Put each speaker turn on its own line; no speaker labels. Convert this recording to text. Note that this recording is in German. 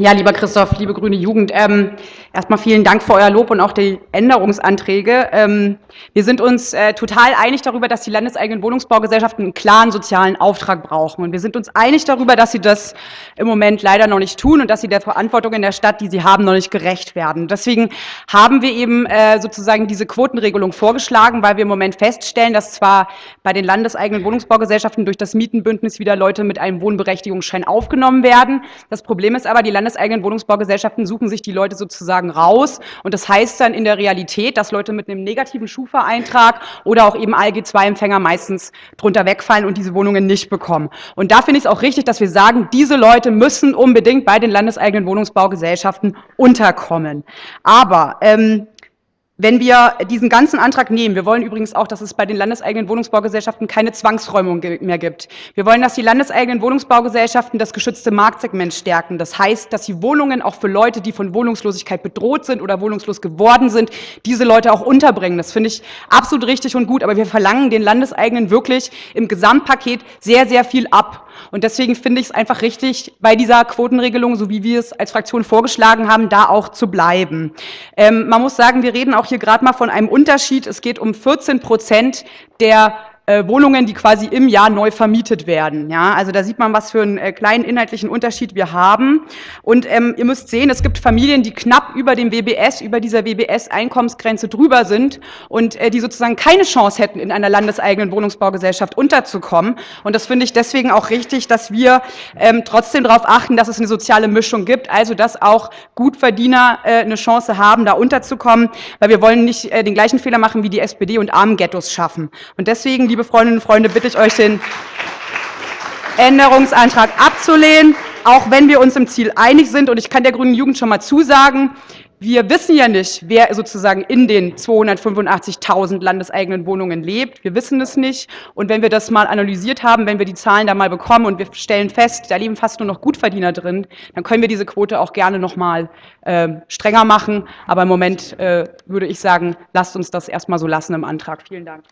Ja, lieber Christoph, liebe grüne Jugend, ähm, erstmal vielen Dank für euer Lob und auch die Änderungsanträge. Ähm, wir sind uns äh, total einig darüber, dass die landeseigenen Wohnungsbaugesellschaften einen klaren sozialen Auftrag brauchen. Und wir sind uns einig darüber, dass sie das im Moment leider noch nicht tun und dass sie der Verantwortung in der Stadt, die sie haben, noch nicht gerecht werden. Deswegen haben wir eben äh, sozusagen diese Quotenregelung vorgeschlagen, weil wir im Moment feststellen, dass zwar bei den landeseigenen Wohnungsbaugesellschaften durch das Mietenbündnis wieder Leute mit einem Wohnberechtigungsschein aufgenommen werden. Das Problem ist aber, die Landes landeseigenen Wohnungsbaugesellschaften suchen sich die Leute sozusagen raus. Und das heißt dann in der Realität, dass Leute mit einem negativen Schufa-Eintrag oder auch eben ALG-2-Empfänger meistens drunter wegfallen und diese Wohnungen nicht bekommen. Und da finde ich es auch richtig, dass wir sagen, diese Leute müssen unbedingt bei den landeseigenen Wohnungsbaugesellschaften unterkommen. Aber ähm, wenn wir diesen ganzen Antrag nehmen, wir wollen übrigens auch, dass es bei den landeseigenen Wohnungsbaugesellschaften keine Zwangsräumung mehr gibt. Wir wollen, dass die landeseigenen Wohnungsbaugesellschaften das geschützte Marktsegment stärken. Das heißt, dass sie Wohnungen auch für Leute, die von Wohnungslosigkeit bedroht sind oder wohnungslos geworden sind, diese Leute auch unterbringen. Das finde ich absolut richtig und gut, aber wir verlangen den Landeseigenen wirklich im Gesamtpaket sehr, sehr viel ab. Und deswegen finde ich es einfach richtig, bei dieser Quotenregelung, so wie wir es als Fraktion vorgeschlagen haben, da auch zu bleiben. Ähm, man muss sagen, wir reden auch hier gerade mal von einem Unterschied. Es geht um 14 Prozent der äh, Wohnungen, die quasi im Jahr neu vermietet werden. Ja, also da sieht man, was für einen äh, kleinen inhaltlichen Unterschied wir haben. Und ähm, ihr müsst sehen, es gibt Familien, die knapp über dem WBS, über dieser WBS-Einkommensgrenze drüber sind und äh, die sozusagen keine Chance hätten, in einer landeseigenen Wohnungsbaugesellschaft unterzukommen. Und das finde ich deswegen auch richtig, dass wir ähm, trotzdem darauf achten, dass es eine soziale Mischung gibt, also dass auch Gutverdiener äh, eine Chance haben, da unterzukommen, weil wir wollen nicht äh, den gleichen Fehler machen wie die SPD und Armenghettos schaffen. Und deswegen, liebe liebe Freundinnen und Freunde, bitte ich euch, den Änderungsantrag abzulehnen, auch wenn wir uns im Ziel einig sind. Und ich kann der Grünen Jugend schon mal zusagen, wir wissen ja nicht, wer sozusagen in den 285.000 landeseigenen Wohnungen lebt. Wir wissen es nicht. Und wenn wir das mal analysiert haben, wenn wir die Zahlen da mal bekommen und wir stellen fest, da leben fast nur noch Gutverdiener drin, dann können wir diese Quote auch gerne noch mal äh, strenger machen. Aber im Moment äh, würde ich sagen, lasst uns das erstmal so lassen im Antrag. Vielen Dank.